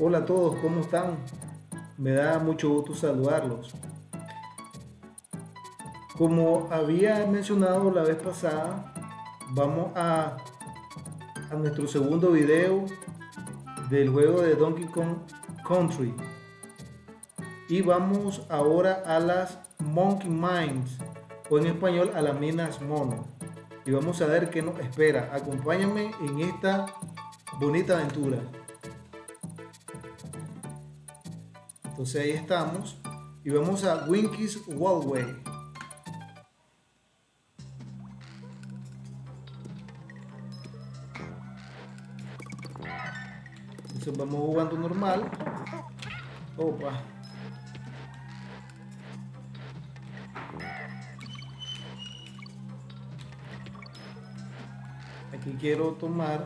Hola a todos, ¿cómo están? Me da mucho gusto saludarlos. Como había mencionado la vez pasada, vamos a, a nuestro segundo video del juego de Donkey Kong Country. Y vamos ahora a las Monkey Mines, o en español a las minas mono. Y vamos a ver qué nos espera. Acompáñame en esta bonita aventura. Entonces ahí estamos y vamos a Winky's Wallway. Entonces vamos jugando normal. Opa. Aquí quiero tomar.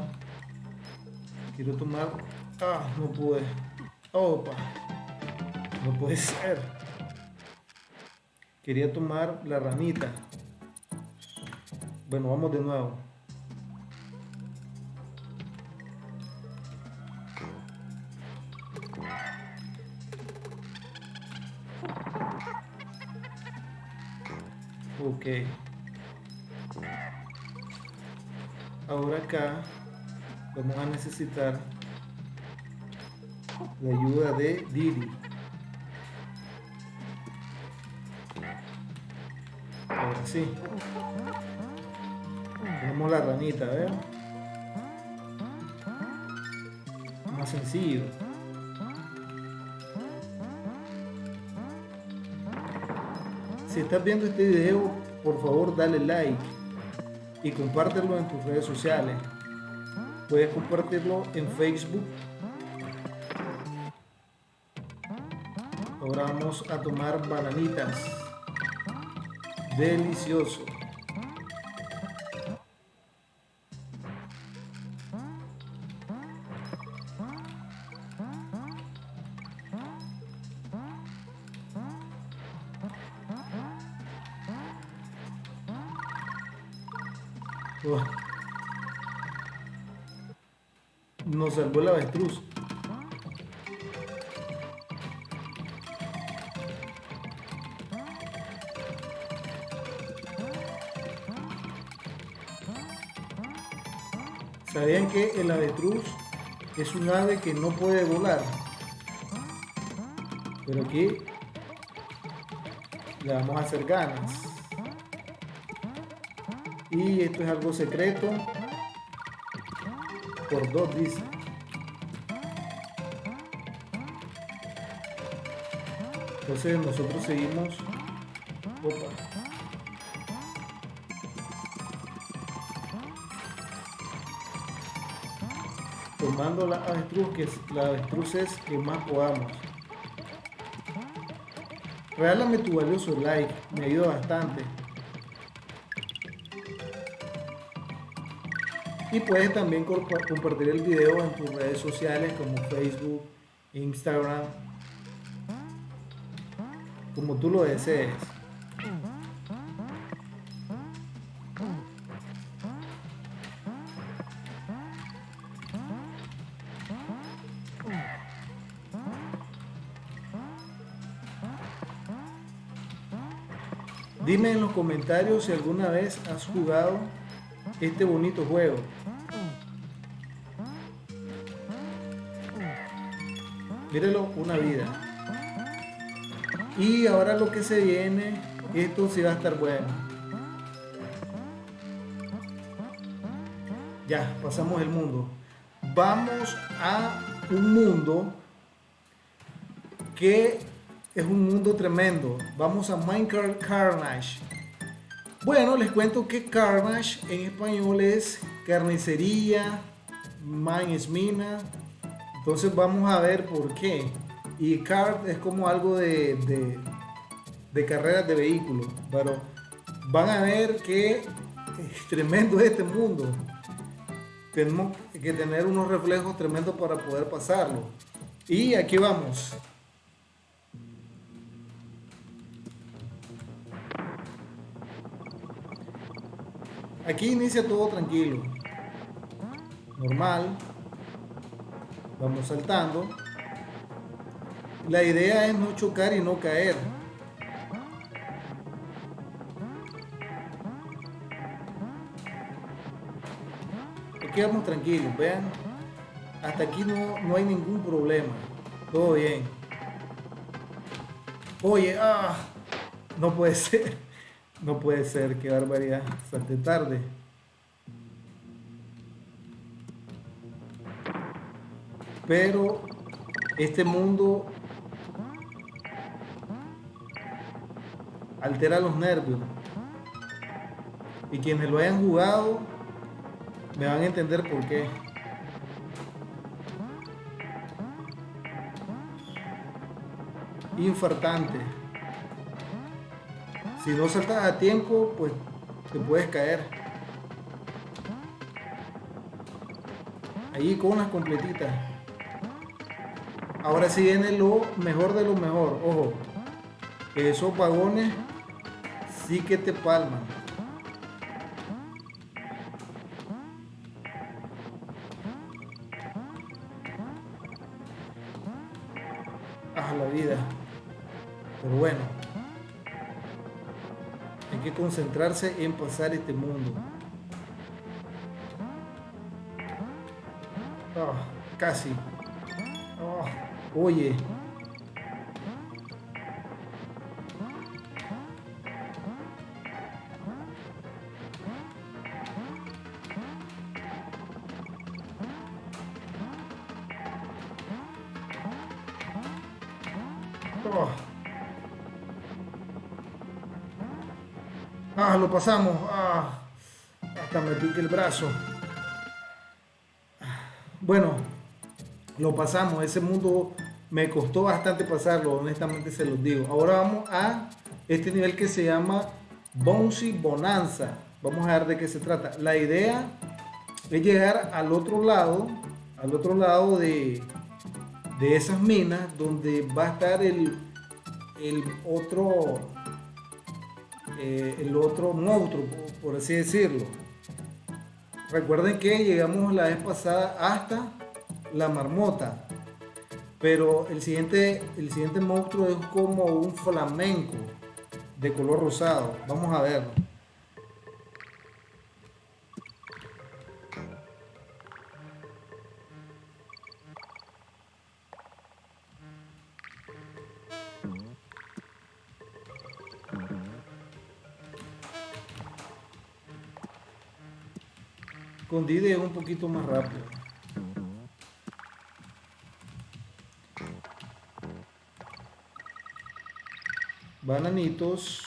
Quiero tomar. Ah, no pude. Opa. No puede ser. Quería tomar la ranita. Bueno, vamos de nuevo. Ok. Ahora acá vamos a necesitar la ayuda de Didi. Ahora sí. Tenemos la ranita, ¿ver? Más sencillo. Si estás viendo este video, por favor dale like y compártelo en tus redes sociales. Puedes compartirlo en Facebook. Ahora vamos a tomar bananitas. Delicioso. Oh. Nos salvó el avestruz. ¿Sabían que el avestruz es un ave que no puede volar? Pero aquí le vamos a hacer ganas. Y esto es algo secreto. Por dos dice. Entonces nosotros seguimos. Tomando la avestruz, que es la avestruz es que más podamos. Regálame tu valioso like, me ayuda bastante. Y puedes también compartir el video en tus redes sociales como Facebook, Instagram, como tú lo desees. Dime en los comentarios si alguna vez has jugado este bonito juego. Mírelo, una vida. Y ahora lo que se viene, esto sí va a estar bueno. Ya, pasamos el mundo. Vamos a un mundo que es un mundo tremendo. Vamos a Minecraft Carnage. Bueno, les cuento que Carnage en español es carnicería, mine es mina. Entonces vamos a ver por qué. Y kart es como algo de, de, de carreras de vehículos. Pero van a ver que es tremendo este mundo. Tenemos que tener unos reflejos tremendos para poder pasarlo. Y aquí vamos. Aquí inicia todo tranquilo. Normal. Vamos saltando. La idea es no chocar y no caer. Aquí vamos tranquilos, vean. Hasta aquí no, no hay ningún problema. Todo bien. Oye, ah, no puede ser. No puede ser, qué barbaridad. Salté tarde. Pero este mundo altera los nervios. Y quienes lo hayan jugado me van a entender por qué. Infartante. Si no saltas a tiempo, pues te puedes caer. Ahí con unas completitas. Ahora sí viene lo mejor de lo mejor. Ojo, esos vagones sí que te palman. Ah, la vida. Pero bueno, hay que concentrarse en pasar este mundo. Ah, casi. Ah, oye. Lo pasamos. Ah, hasta me pique el brazo. Bueno, lo pasamos. Ese mundo me costó bastante pasarlo, honestamente se los digo. Ahora vamos a este nivel que se llama Bouncy Bonanza. Vamos a ver de qué se trata. La idea es llegar al otro lado, al otro lado de, de esas minas donde va a estar el, el otro eh, el otro monstruo por así decirlo. Recuerden que llegamos la vez pasada hasta la marmota pero el siguiente el siguiente monstruo es como un flamenco de color rosado. Vamos a verlo Un poquito más rápido. Bananitos.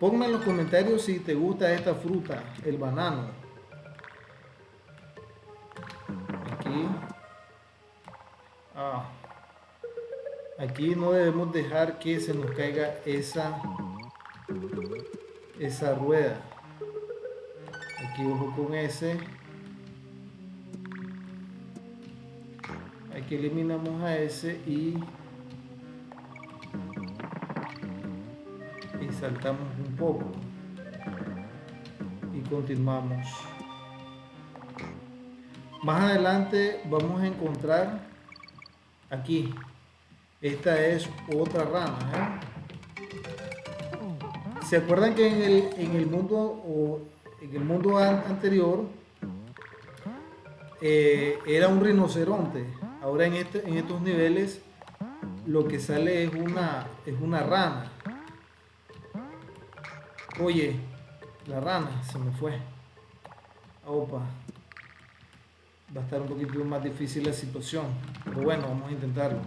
Ponme en los comentarios si te gusta esta fruta, el banano. Aquí. Ah. Aquí no debemos dejar que se nos caiga esa esa rueda. Aquí ojo con ese. Aquí eliminamos a ese y y saltamos un poco. Y continuamos. Más adelante vamos a encontrar aquí. Esta es otra rama ¿eh? ¿Se acuerdan que en el, en el mundo o en el mundo anterior eh, era un rinoceronte? Ahora en, este, en estos niveles lo que sale es una, es una rana. Oye, la rana se me fue. Opa. Va a estar un poquito más difícil la situación. Pero bueno, vamos a intentarlo.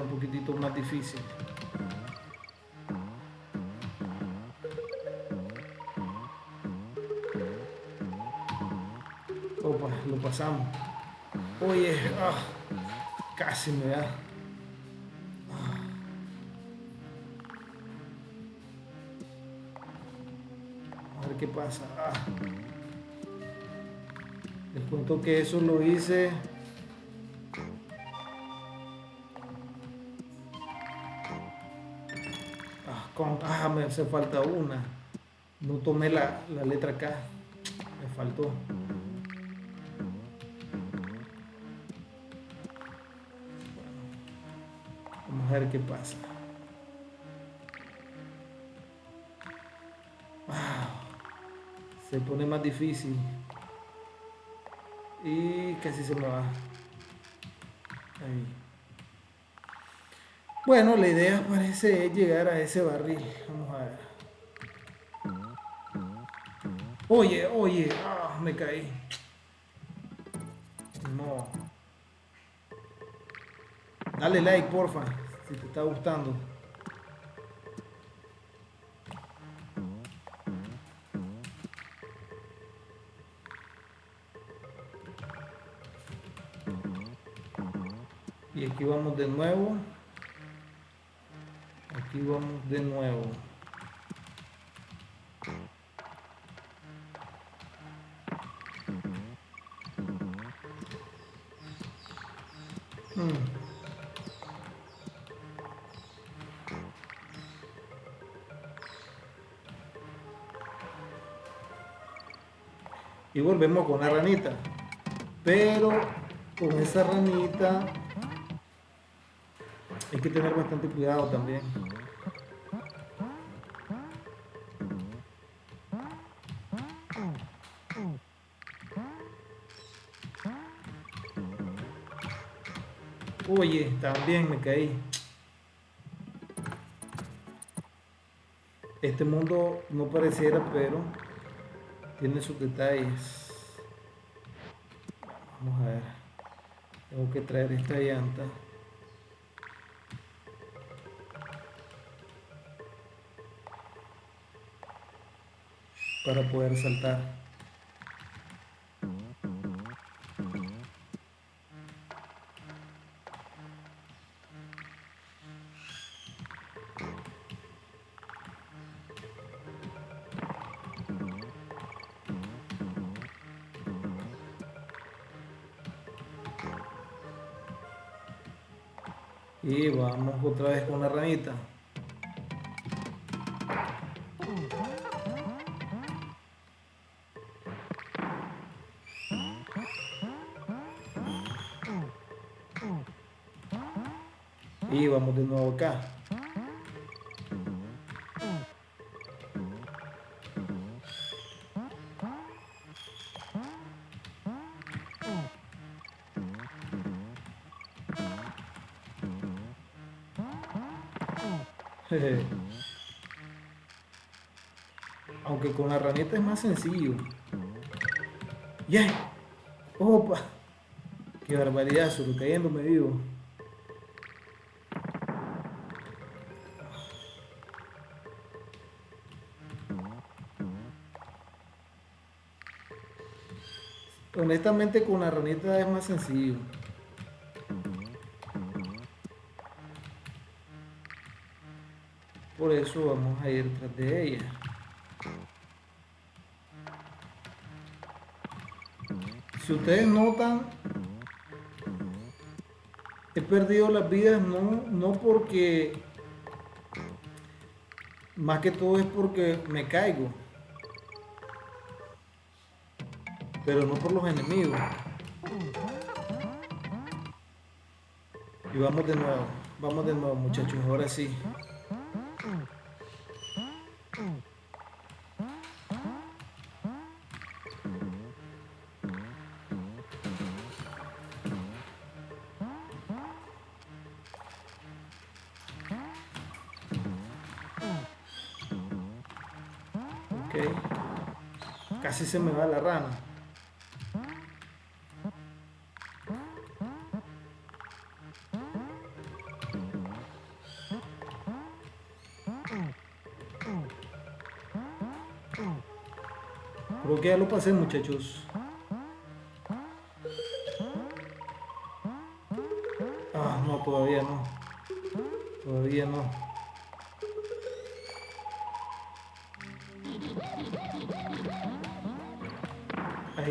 Un poquitito más difícil opa lo pasamos oye ah, casi me da ah. a ver qué pasa ah. les cuento que eso lo hice con, ah, me hace falta una. No tomé la, la letra K. Me faltó. Vamos a ver qué pasa. Se pone más difícil. Y casi se me va. Ahí. Bueno, la idea parece llegar a ese barril. Vamos a ver. Oye, oye, ah, me caí. No. Dale like, porfa, si te está gustando. Y aquí vamos de nuevo. Aquí vamos de nuevo. Mm. Y volvemos con la ranita. Pero con esa ranita hay que tener bastante cuidado también. Oye, también me caí. Este mundo no pareciera, pero tiene sus detalles. Vamos a ver. Tengo que traer esta llanta. Para poder saltar. Otra vez con la ranita. Y vamos de nuevo acá. Más sencillo. ¡Yeah! ¡Opa! ¡Qué barbaridad! Solo cayéndome vivo. Honestamente con la ranita es más sencillo. Por eso vamos a ir tras de ella. Ustedes notan, he perdido las vidas no, no porque, más que todo es porque me caigo. Pero no por los enemigos. Y vamos de nuevo, vamos de nuevo muchachos, ahora sí. Se me va la rana. Creo que ya lo pasé muchachos. Ah, no, todavía no. Todavía no.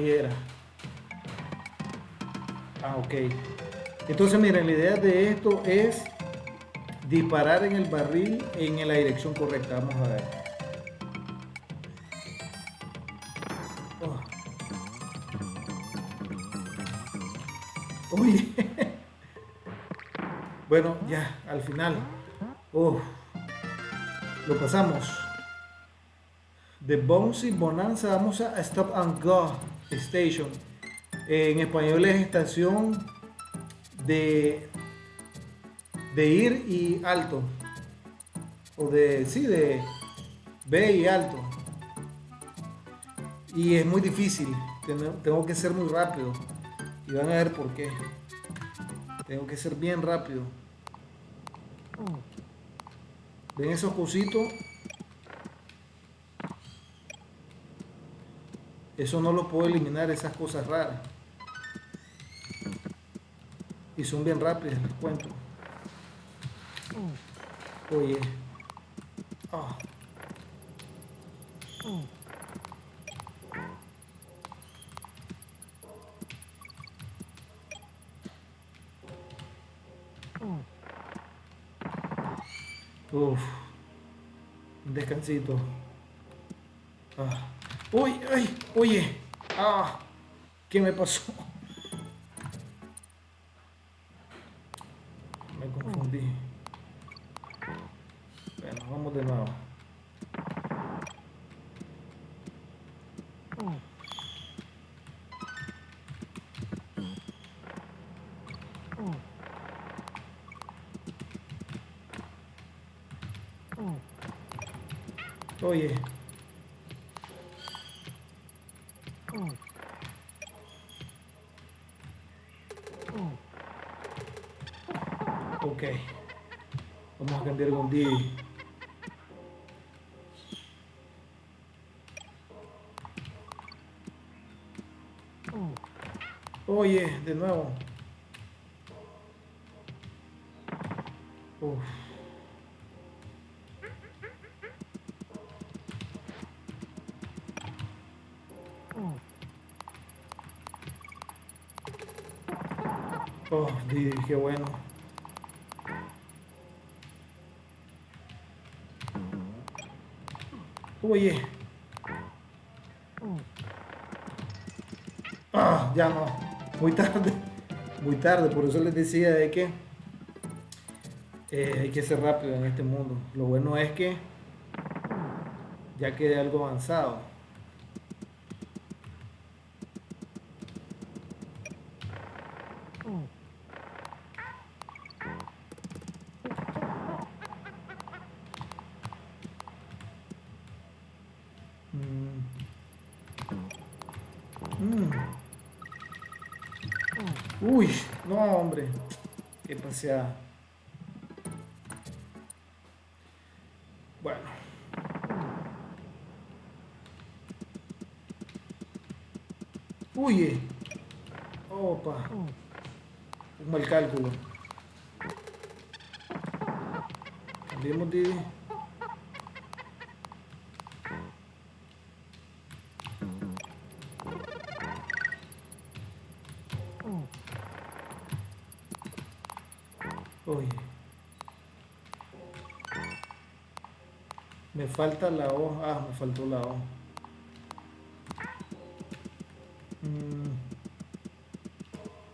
Era. Ah, ok. Entonces, miren, la idea de esto es disparar en el barril en la dirección correcta. Vamos a ver. Oh. Uy. bueno, ya, al final. Oh. Lo pasamos. De Bouncy Bonanza vamos a Stop and Go Station. En español es estación de, de ir y alto. O de, sí, de B y alto. Y es muy difícil. Tengo que ser muy rápido. Y van a ver por qué. Tengo que ser bien rápido. ¿Ven esos cositos? Eso no lo puedo eliminar, esas cosas raras. Y son bien rápidas, les cuento. Oye. Ah. Uf. Descansito. Ah. Uy, ay, oye. Ah, ¿qué me pasó? Me confundí. Bueno, vamos de nuevo. Oye. Ok. Vamos a cambiar con D. Oye, de nuevo. Oh, Didi, qué bueno. Oye. Ah, ya no. Muy tarde. Muy tarde, por eso les decía de que eh, hay que ser rápido en este mundo. Lo bueno es que ya quede algo avanzado. Mm. Uy, no hombre. Qué paseada. Bueno. Uy. Opa. Un mal cálculo. Cambiemos de... falta la hoja. Ah, me faltó la hoja. Mm.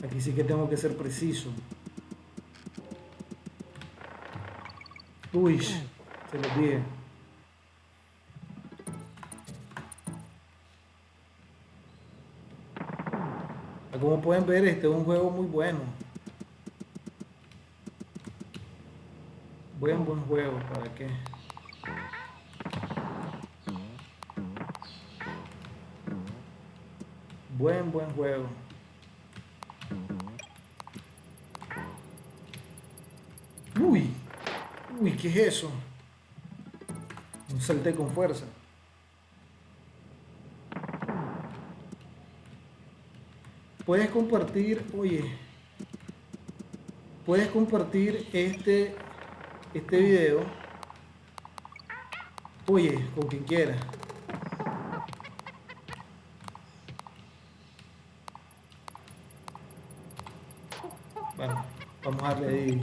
Aquí sí que tengo que ser preciso. Uy, se lo dije. Como pueden ver, este es un juego muy bueno. Buen, buen juego, ¿para qué? Buen, buen juego. Uy, uy, ¿qué es eso? Un salté con fuerza. Puedes compartir, oye, puedes compartir este este video, oye, con quien quiera. bajarle ahí.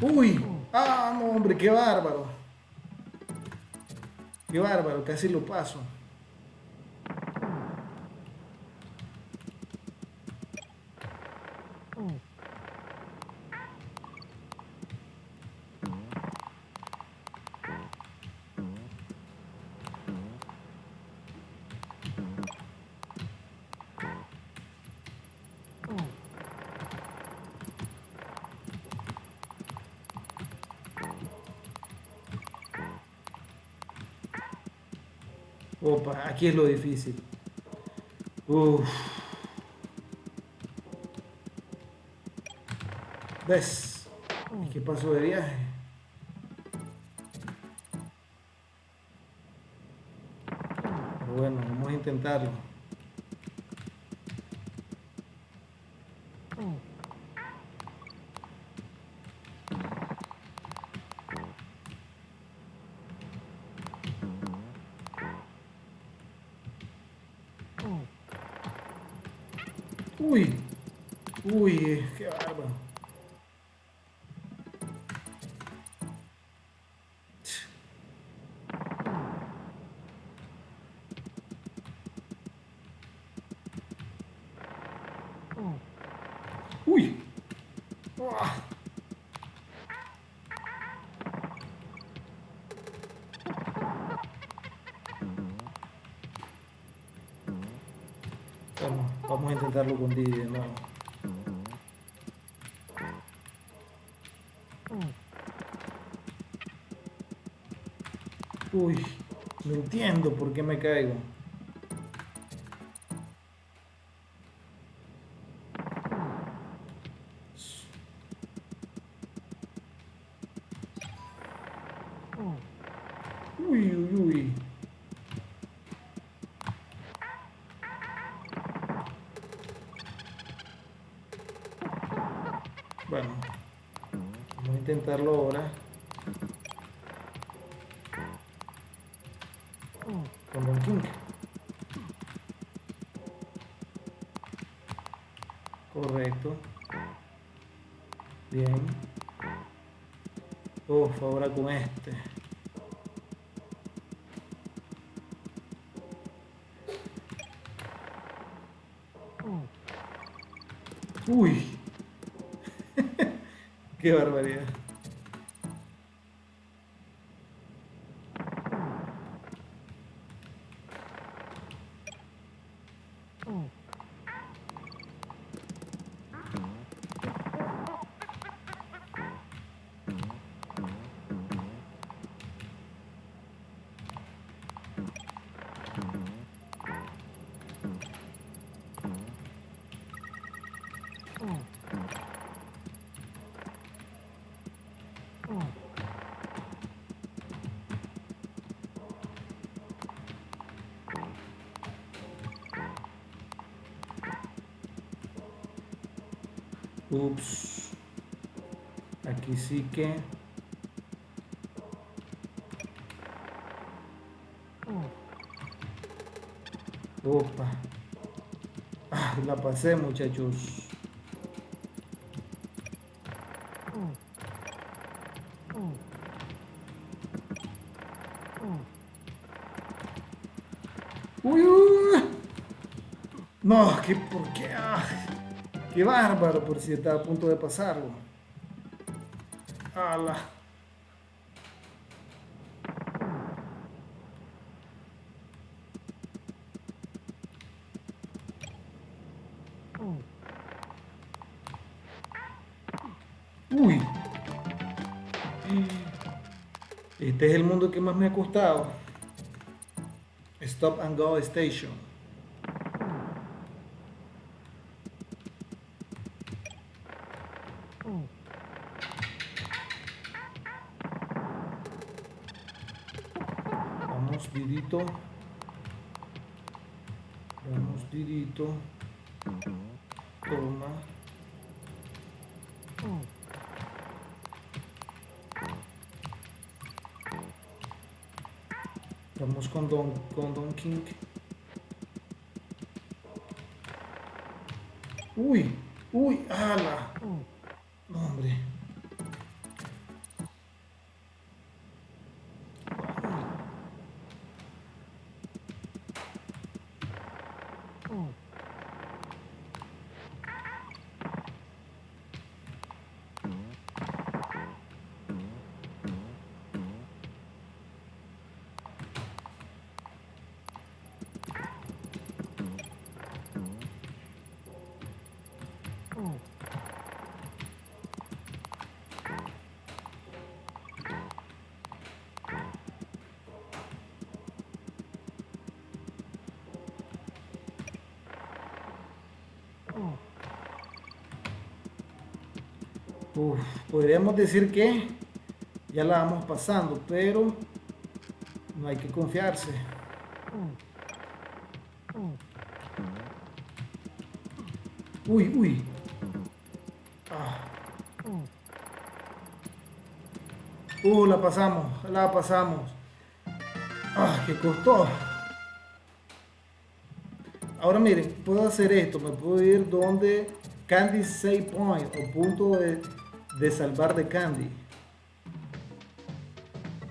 Uy, hombre, qué bárbaro. Qué bárbaro, casi lo paso. Opa, aquí es lo difícil. Uf. ¿Ves? ¿Y qué pasó de viaje? Bueno, vamos a intentarlo. Vamos, a intentarlo con Didi de. Uy, no entiendo por qué me caigo. Ahora con este. Uy. Qué barbaridad. Ups. Aquí sí que. Opa. Ah, la pasé, muchachos. Uy, uy. No, que por qué. Qué bárbaro, por si estaba a punto de pasarlo. Ala. Uy. Este es el mundo que más me ha costado. Stop and Go Station. Didito. Vamos. Toma. Vamos con Don, con Don King. Uy, uy, ala. Podríamos decir que ya la vamos pasando, pero no hay que confiarse. Uy, uy. Ah. Uh, la pasamos, la pasamos. Ah, que costó. Ahora miren, puedo hacer esto, me puedo ir donde Candy Save Point o punto de de salvar de Candy.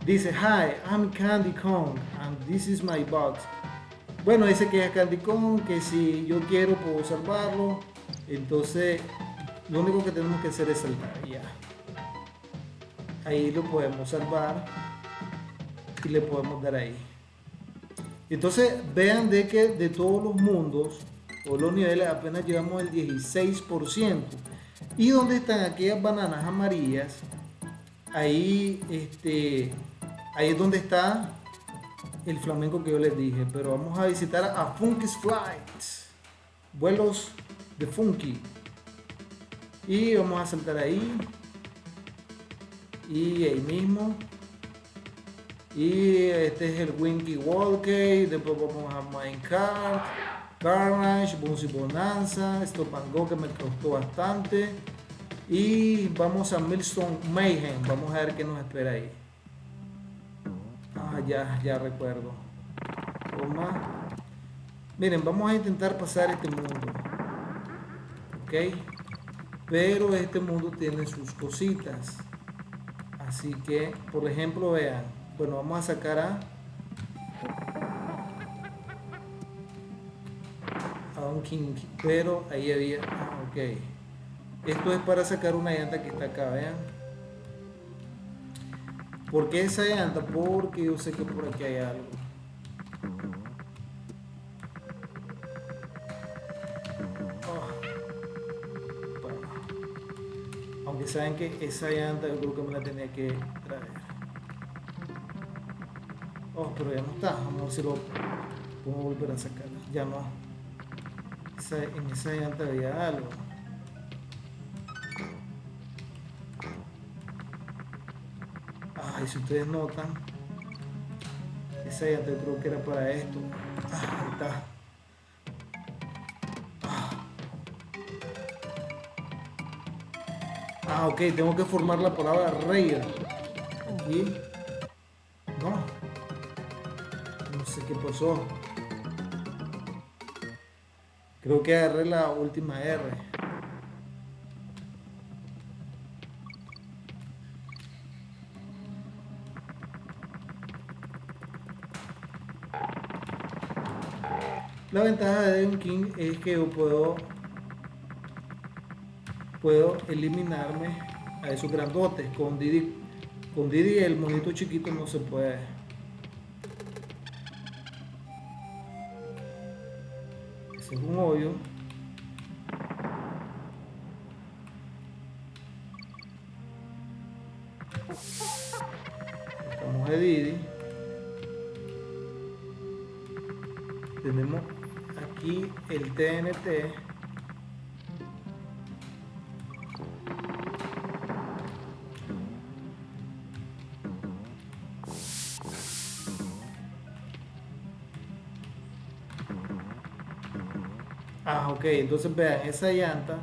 Dice, hi, I'm Candy Kong and this is my box. Bueno, dice que es Candy Kong, que si yo quiero puedo salvarlo. Entonces, lo único que tenemos que hacer es salvar. Ya. Ahí lo podemos salvar y le podemos dar ahí. Entonces, vean de que de todos los mundos o los niveles apenas llevamos el 16%. ¿Y dónde están aquellas bananas amarillas? Ahí, este, ahí es donde está el flamenco que yo les dije. Pero vamos a visitar a Funky's Flights. Vuelos de Funky. Y vamos a saltar ahí. Y ahí mismo. Y este es el Winky Walkie. Después vamos a Minecraft. Carnage, Bouncy Bonanza, Stop and Go que me costó bastante. Y vamos a Millstone Mayhem. Vamos a ver qué nos espera ahí. Ah, ya, ya recuerdo. Toma. Miren, vamos a intentar pasar este mundo. Ok. Pero este mundo tiene sus cositas. Así que, por ejemplo, vean. Bueno, vamos a sacar a King, pero ahí había, ah, ok. Esto es para sacar una llanta que está acá, vean. ¿Por qué esa llanta? Porque yo sé que por aquí hay algo. Ah. Aunque saben que esa llanta yo creo que me la tenía que traer. Oh, pero ya no está. Vamos a ver si lo puedo volver a sacar. Ya no en esa llanta había algo. Ay, si ustedes notan, esa llanta yo creo que era para esto. Ah, ahí está. Ah, ok, tengo que formar la palabra rey. Aquí. No. No sé qué pasó. Creo que agarré la última R. La ventaja de un King es que yo puedo puedo eliminarme a esos grandotes con Didi con Didi el monito chiquito no se puede un hoyo. Estamos de Didi. Tenemos aquí el TNT ok, entonces vean, esa llanta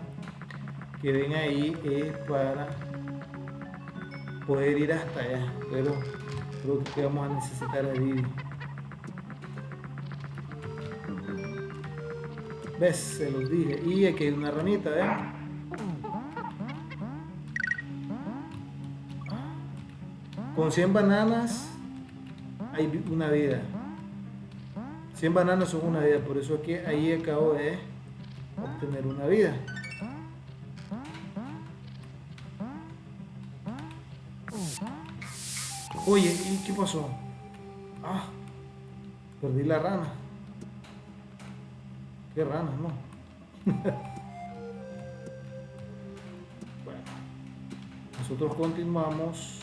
que ven ahí es para poder ir hasta allá, pero creo que vamos a necesitar a Didi. ¿Ves? Se los dije. Y aquí hay una ranita, ¿ven? Con 100 bananas hay una vida. 100 bananas son una vida, por eso aquí ahí acabo de obtener una vida. Oye, ¿y qué pasó? Ah, perdí la rana. ¿Qué rana, no? bueno, nosotros continuamos.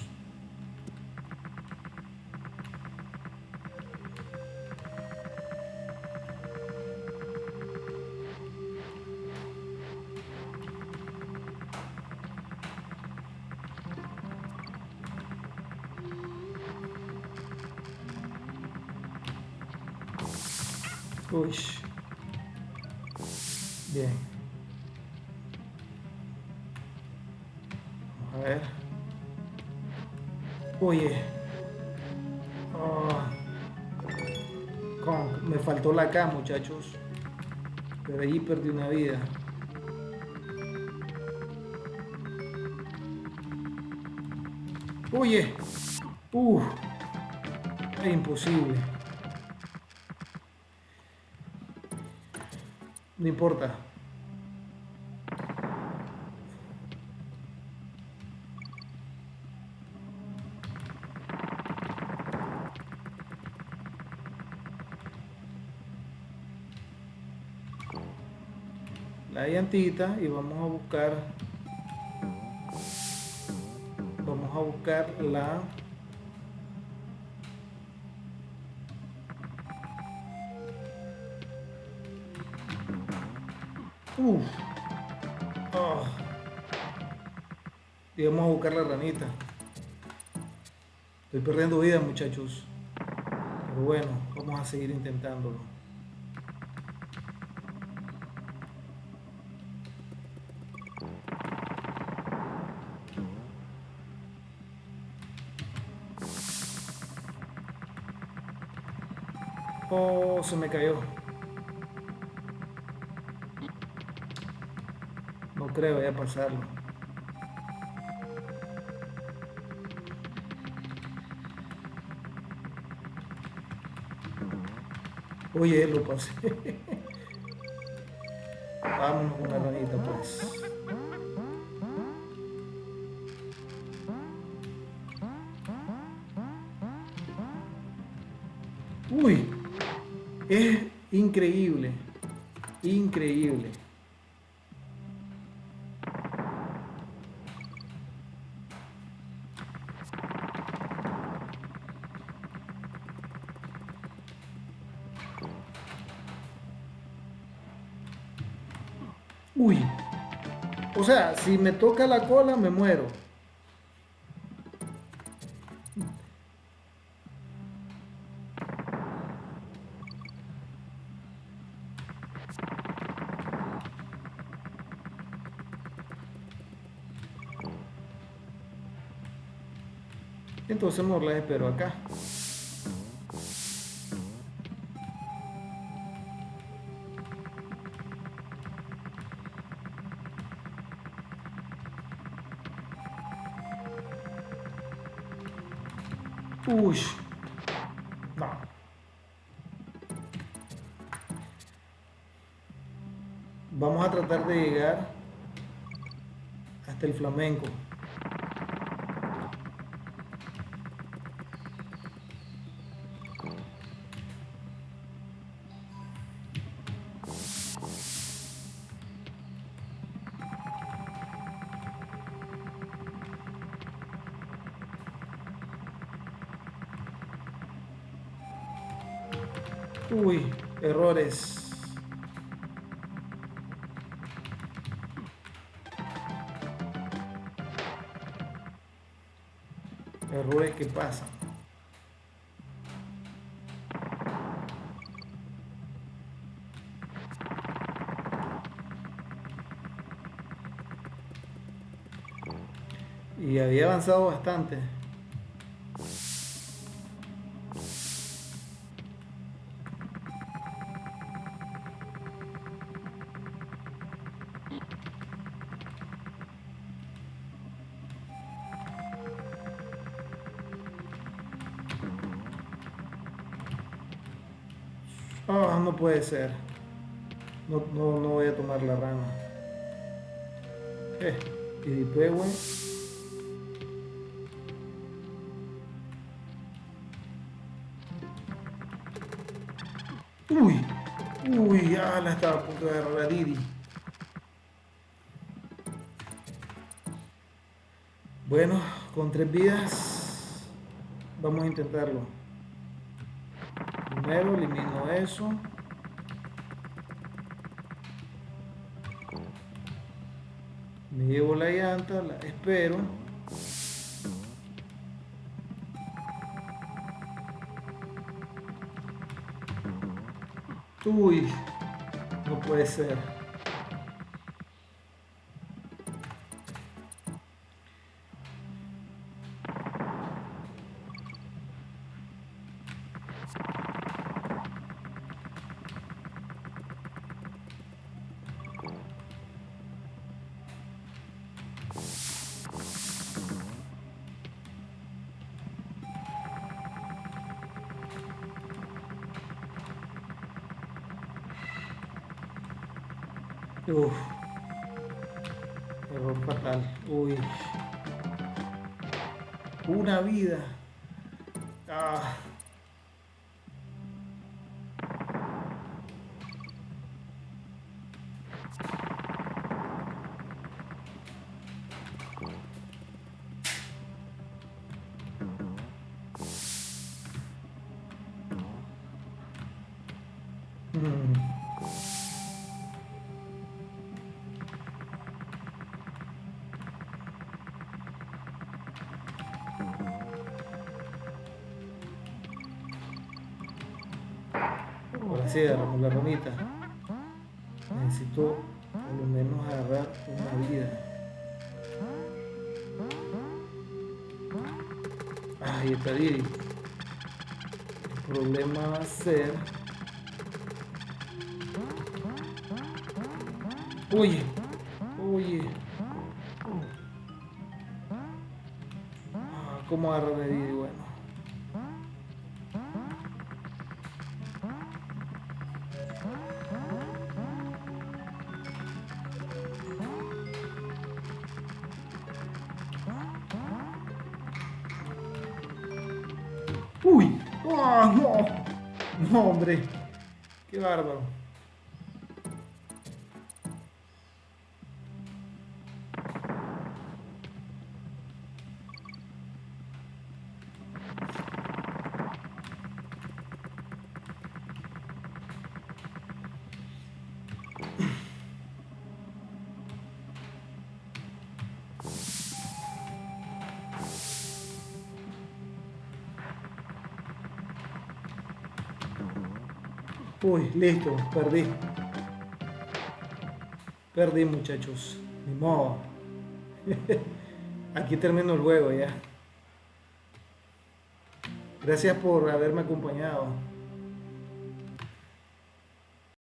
K, muchachos. Pero allí perdí una vida. Oye. Uf. Es imposible. No importa. La llantita y vamos a buscar vamos a buscar la Uf. Ah. Y vamos a buscar la ranita. Estoy perdiendo vida, muchachos. Pero bueno, vamos a seguir intentándolo. Se me cayó. No creo ya pasarlo. Oye, lo pasé. Vámonos con la ranita, pues. Es increíble, increíble. Uy. O sea, si me toca la cola, me muero. Entonces mejor las espero acá. Vamos a tratar de llegar hasta el flamenco. había avanzado bastante. Oh, no puede ser. No, no, no voy a tomar la rama. Eh, y después. Uy, uy, ya la estaba a punto de agarrar a Didi. Bueno, con tres vidas vamos a intentarlo. Primero elimino eso. Me llevo la llanta, la espero. Uy, no puede ser. Uf. Error fatal. Uy. Una vida. Oye, oye. Ah, ¿Cómo agarrar a Didi? Bueno. Uy, oh, no, no, hombre, qué bárbaro. Uy, listo, perdí. Perdí, muchachos. Ni modo. Aquí termino el juego ya. Gracias por haberme acompañado.